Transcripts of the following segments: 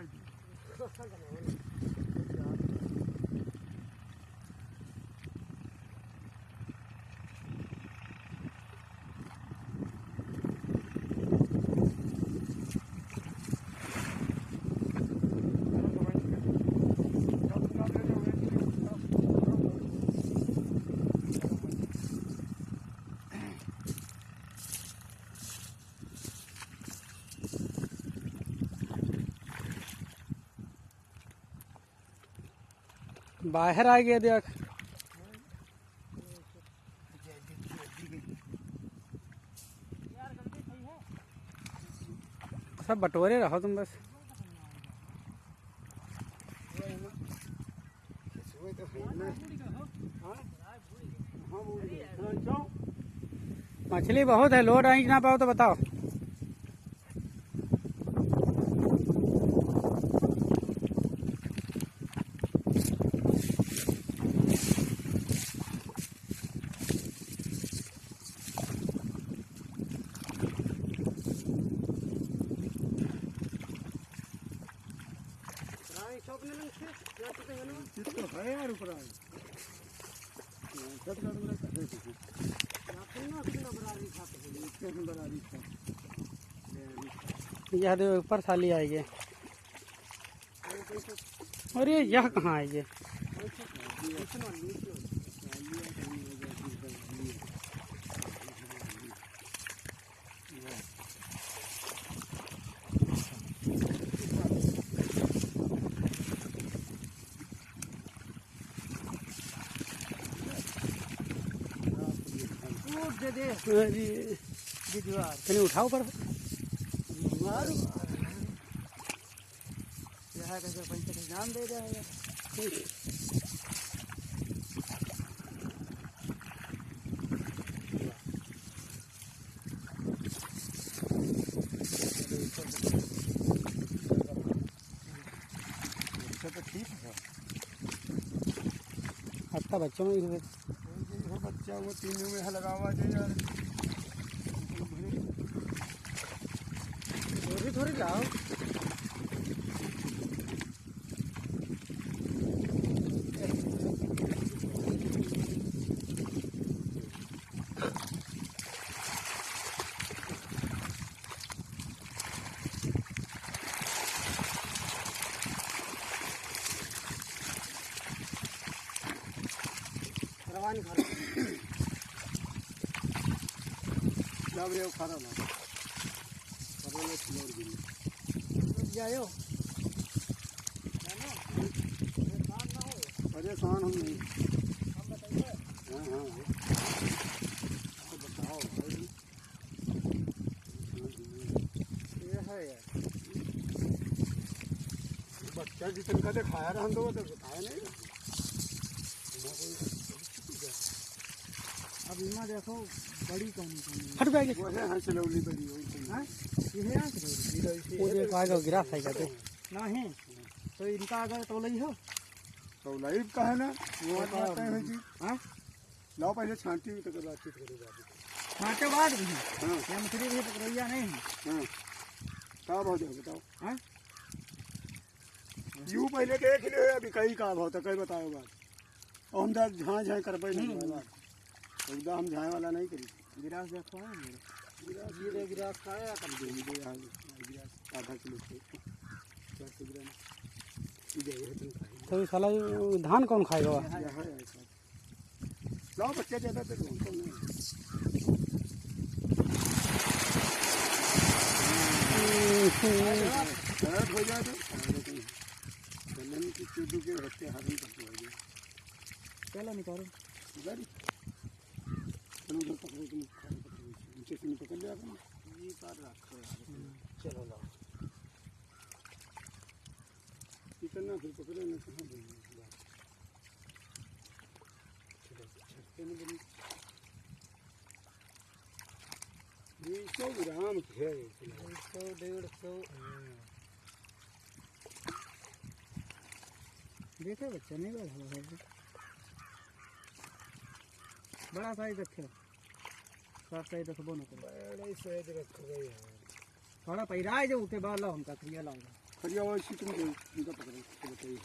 vardı. बाहर आ गया देख। सब बटोरे रहो तुम बस। मछली बहुत है, लोड आई ना पाओ तो बताओ। यह देखो ऊपर साली आई है। और ये यह कहाँ आई है? अरे, कहीं उठाओ पर नाम दे जाएगा तो ठीक है अच्छा बच्चों में भी वो तीन में है लगा हुआ है यार। थोड़ी थोड़ी लाओ रवानी खा जब रे खा रहा परेशान हम नहीं हाँ हाँ हाँ। तो बताओ भाई। ये है यार। बच्चा जितन का दिखाया रहा तो तो बताया नहीं। अब इमा देखो बड़ी कौन कौन हट बैग वो है हंसलौली बड़ी हुई हाँ? ये है वो देख आगे गिरा था कहते नहीं तो इनका अगर तो लई हो? तो लाइव का है ना? वो बताते हैं जी। हाँ? लाओ पहले छांटी हुई तो बातचीत करेगा छाटे बाद भी हाँ। ये मछली भी पकड़ैया नहीं है? हाँ। क्या भाव जाओ बताओ। हाँ? यू पहले देख ले अभी कई का भाव था कई बताओ बात। और हम झाँ झाँ कर पाए नहीं। बात। एकदम हम झाँ वाला नहीं करी। गिरास देखो है मेरे गिलास जीरे गिलास खाया कर दे दे यहाँ गिलास आधा किलो से। चार सौ ग्राम। ये तो साला धान कौन खाएगा? यहाँ लाओ बच्चे ज़्यादा तो हो? जाए तो चूडू के हत्ते हारन करते हो चलो निकालो। गाड़ी चलो उधर पकड़ो तुम खाली पकड़ो नीचे से नहीं पकड़ लिया तुम ये पार रखो चलो लाओ इतना फिर पकड़ो ना कहाँ ग्राम सौ डेढ़ सौ देखा बच्चा नहीं बड़ा साइज़ रखे साफ़ साइज़ रखबो न करो। बड़ा ही सहज रखो गए यार थोड़ा पैरा है जो उठे बाहर लाओ हमका क्रिया लाऊँगा खड़िया वो इसी तुम दो उनका पकड़ो तो बताइए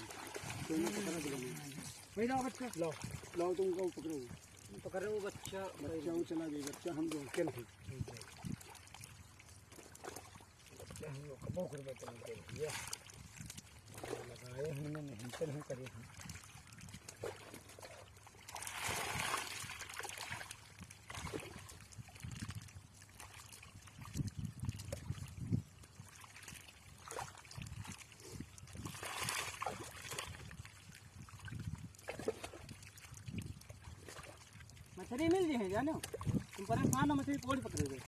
दोनों पकड़ा। पकड़ो पैरा बच्चा। लाओ लाओ तुम को पकड़ो। पकड़ रहे हो बच्चा। बच्चा वो चला गया बच्चा हम दो अकेले हैं। बच्चा हम लोग कबो कर के लिए लगाए हमने मेहनत नहीं करी हम। मछली जाने तुम परेशान हो मछली कोड़ी पकड़े